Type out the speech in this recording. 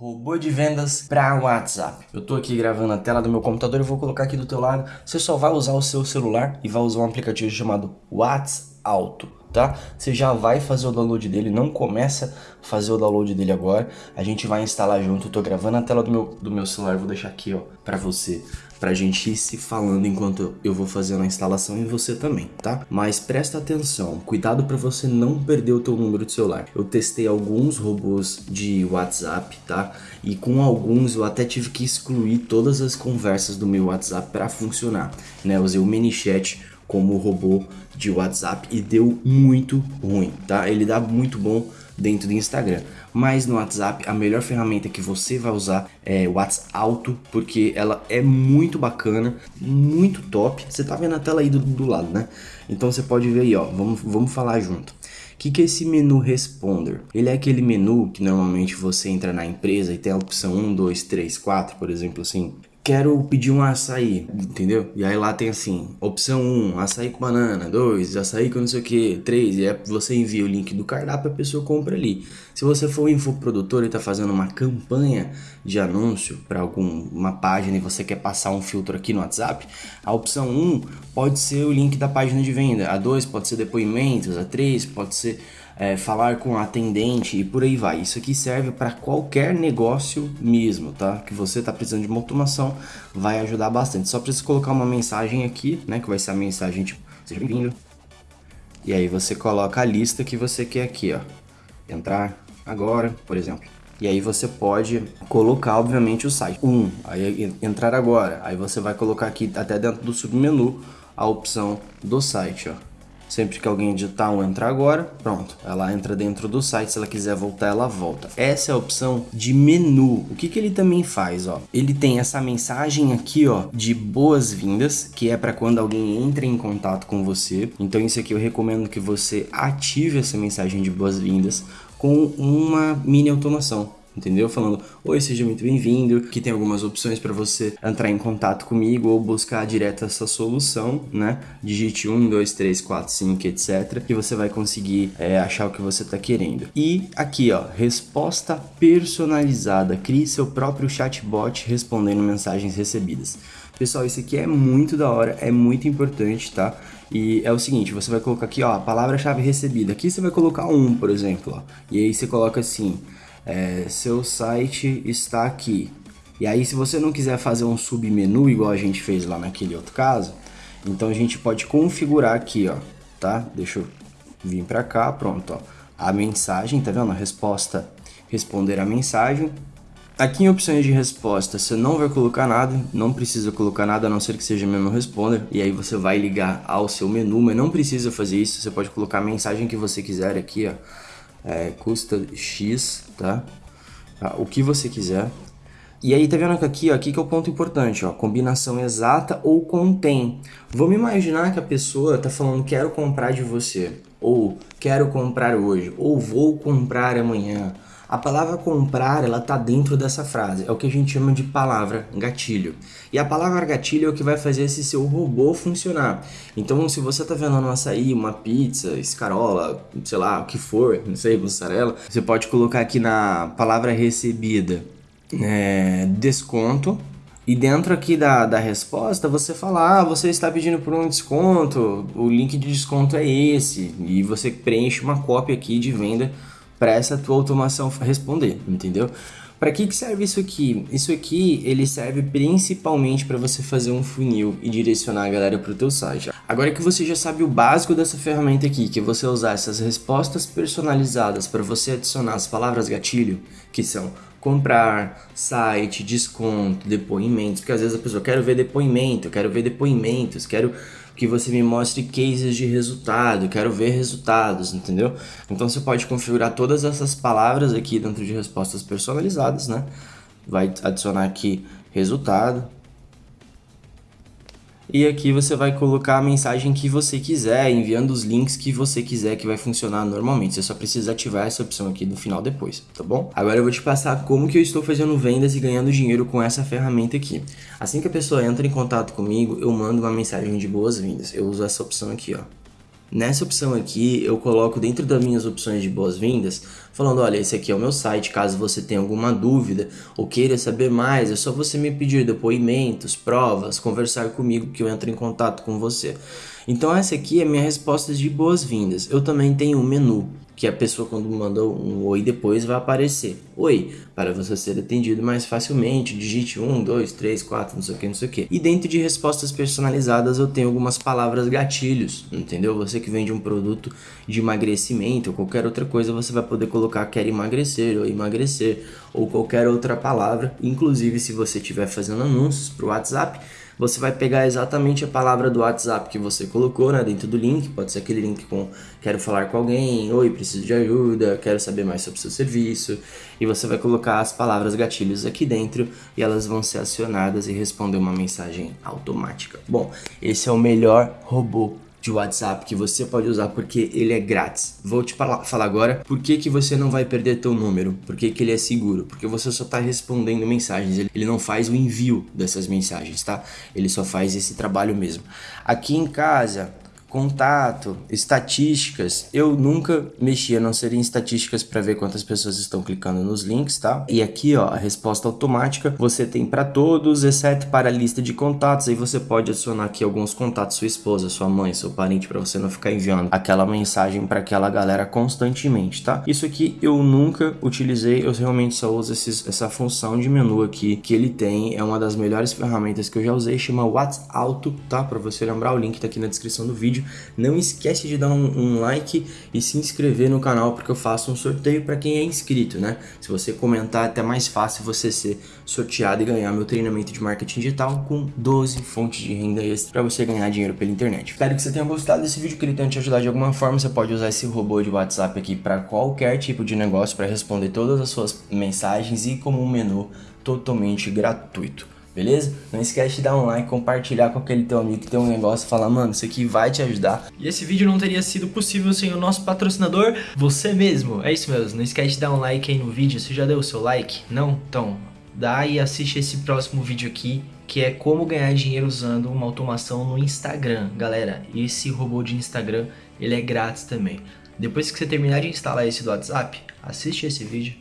Robô de vendas para WhatsApp. Eu tô aqui gravando a tela do meu computador e vou colocar aqui do teu lado. Você só vai usar o seu celular e vai usar um aplicativo chamado WhatsApp Auto, tá? Você já vai fazer o download dele, não começa a fazer o download dele agora. A gente vai instalar junto. Eu tô gravando a tela do meu, do meu celular, vou deixar aqui, ó, para você pra gente ir se falando enquanto eu vou fazendo a instalação e você também, tá? Mas presta atenção, cuidado para você não perder o teu número de celular. Eu testei alguns robôs de WhatsApp, tá? E com alguns eu até tive que excluir todas as conversas do meu WhatsApp para funcionar, né? Eu usei o ManyChat como robô de WhatsApp e deu muito ruim, tá? Ele dá muito bom dentro do Instagram. Mas no WhatsApp, a melhor ferramenta que você vai usar é o WhatsApp Auto, porque ela é muito bacana, muito top. Você tá vendo a tela aí do, do lado, né? Então você pode ver aí, ó, vamos, vamos falar junto. O que, que é esse menu Responder? Ele é aquele menu que normalmente você entra na empresa e tem a opção 1, 2, 3, 4, por exemplo, assim quero pedir um açaí, entendeu? E aí lá tem assim, opção 1, açaí com banana, 2, açaí com não sei o que, 3, e aí você envia o link do cardápio, a pessoa compra ali. Se você for um infoprodutor e tá fazendo uma campanha de anúncio para alguma página e você quer passar um filtro aqui no WhatsApp, a opção 1 pode ser o link da página de venda, a 2 pode ser depoimentos, a 3 pode ser é, falar com a atendente e por aí vai. Isso aqui serve para qualquer negócio mesmo, tá? Que você tá precisando de uma automação, vai ajudar bastante. Só precisa colocar uma mensagem aqui, né? Que vai ser a mensagem tipo, seja bem-vindo. E aí você coloca a lista que você quer aqui, ó. Entrar agora, por exemplo. E aí você pode colocar, obviamente, o site. Um, aí entrar agora. Aí você vai colocar aqui até dentro do submenu a opção do site, ó. Sempre que alguém digitar um entrar agora, pronto, ela entra dentro do site, se ela quiser voltar, ela volta. Essa é a opção de menu. O que, que ele também faz, ó? Ele tem essa mensagem aqui, ó, de boas-vindas, que é para quando alguém entra em contato com você. Então isso aqui eu recomendo que você ative essa mensagem de boas-vindas com uma mini automação entendeu? Falando, oi, seja muito bem-vindo, que tem algumas opções para você entrar em contato comigo ou buscar direto essa solução, né? Digite 1, 2, 3, 4, 5, etc, que você vai conseguir é, achar o que você está querendo. E aqui, ó, resposta personalizada, crie seu próprio chatbot respondendo mensagens recebidas. Pessoal, isso aqui é muito da hora, é muito importante, tá? E é o seguinte, você vai colocar aqui, ó, a palavra-chave recebida. Aqui você vai colocar um, por exemplo, ó. E aí você coloca assim, é, seu site está aqui. E aí se você não quiser fazer um submenu igual a gente fez lá naquele outro caso, então a gente pode configurar aqui, ó, tá? Deixa eu vir para cá, pronto, ó. A mensagem, tá vendo? A resposta, responder a mensagem. Aqui em opções de resposta, você não vai colocar nada, não precisa colocar nada a não ser que seja mesmo responder. E aí você vai ligar ao seu menu, mas não precisa fazer isso, você pode colocar a mensagem que você quiser aqui, ó é, custa X, tá? tá? O que você quiser. E aí, tá vendo que aqui, ó, aqui que é o ponto importante, ó, combinação exata ou contém. Vamos imaginar que a pessoa tá falando quero comprar de você, ou quero comprar hoje, ou vou comprar amanhã, a palavra comprar, ela tá dentro dessa frase. É o que a gente chama de palavra gatilho. E a palavra gatilho é o que vai fazer esse seu robô funcionar. Então, se você tá vendo um açaí, uma pizza, escarola, sei lá, o que for, não sei, mussarela, você pode colocar aqui na palavra recebida é, desconto, e dentro aqui da, da resposta, você fala, ah, você está pedindo por um desconto, o link de desconto é esse. E você preenche uma cópia aqui de venda para essa tua automação responder, entendeu? Para que, que serve isso aqui? Isso aqui ele serve principalmente para você fazer um funil e direcionar a galera para o teu site. Agora que você já sabe o básico dessa ferramenta aqui, que é você usar essas respostas personalizadas para você adicionar as palavras gatilho, que são comprar, site, desconto, depoimentos, porque às vezes a pessoa quer ver depoimento, quero ver depoimentos, quero que você me mostre cases de resultado, quero ver resultados, entendeu? Então você pode configurar todas essas palavras aqui dentro de respostas personalizadas, né? Vai adicionar aqui resultado, e aqui você vai colocar a mensagem que você quiser, enviando os links que você quiser que vai funcionar normalmente. Você só precisa ativar essa opção aqui no final depois, tá bom? Agora eu vou te passar como que eu estou fazendo vendas e ganhando dinheiro com essa ferramenta aqui. Assim que a pessoa entra em contato comigo, eu mando uma mensagem de boas-vindas. Eu uso essa opção aqui, ó. Nessa opção aqui, eu coloco dentro das minhas opções de boas-vindas, falando, olha, esse aqui é o meu site, caso você tenha alguma dúvida ou queira saber mais, é só você me pedir depoimentos, provas, conversar comigo que eu entro em contato com você. Então essa aqui é minha resposta de boas-vindas. Eu também tenho um menu, que a pessoa quando manda um oi depois vai aparecer. Oi, para você ser atendido mais facilmente, digite 1, 2, 3, 4, não sei o que, não sei o que. E dentro de respostas personalizadas eu tenho algumas palavras gatilhos, entendeu? Você que vende um produto de emagrecimento ou qualquer outra coisa, você vai poder colocar quer emagrecer ou emagrecer ou qualquer outra palavra. Inclusive se você estiver fazendo anúncios para o WhatsApp, você vai pegar exatamente a palavra do WhatsApp que você colocou né, dentro do link, pode ser aquele link com quero falar com alguém, oi, preciso de ajuda, quero saber mais sobre o seu serviço, e você vai colocar as palavras gatilhos aqui dentro e elas vão ser acionadas e responder uma mensagem automática. Bom, esse é o melhor robô de WhatsApp que você pode usar porque ele é grátis. Vou te falar agora por que, que você não vai perder teu número, por que, que ele é seguro, porque você só está respondendo mensagens, ele não faz o envio dessas mensagens, tá? Ele só faz esse trabalho mesmo. Aqui em casa, contato, estatísticas. Eu nunca mexi a não ser em estatísticas para ver quantas pessoas estão clicando nos links, tá? E aqui, ó, a resposta automática você tem para todos, exceto para a lista de contatos. Aí você pode adicionar aqui alguns contatos, sua esposa, sua mãe, seu parente, para você não ficar enviando aquela mensagem para aquela galera constantemente, tá? Isso aqui eu nunca utilizei, eu realmente só uso esses, essa função de menu aqui que ele tem. É uma das melhores ferramentas que eu já usei, chama WhatsApp tá? Para você lembrar, o link tá aqui na descrição do vídeo vídeo. Não esquece de dar um, um like e se inscrever no canal porque eu faço um sorteio para quem é inscrito, né? Se você comentar, é até mais fácil você ser sorteado e ganhar meu treinamento de marketing digital com 12 fontes de renda extra para você ganhar dinheiro pela internet. Espero que você tenha gostado desse vídeo, que ele tenha te ajudado de alguma forma. Você pode usar esse robô de WhatsApp aqui para qualquer tipo de negócio para responder todas as suas mensagens e como um menu totalmente gratuito beleza? Não esquece de dar um like, compartilhar com aquele teu amigo que tem um negócio e falar, mano, isso aqui vai te ajudar. E esse vídeo não teria sido possível sem o nosso patrocinador, você mesmo. É isso mesmo, não esquece de dar um like aí no vídeo, você já deu o seu like? Não? Então, dá e assiste esse próximo vídeo aqui, que é como ganhar dinheiro usando uma automação no Instagram. Galera, esse robô de Instagram, ele é grátis também. Depois que você terminar de instalar esse do WhatsApp, assiste esse vídeo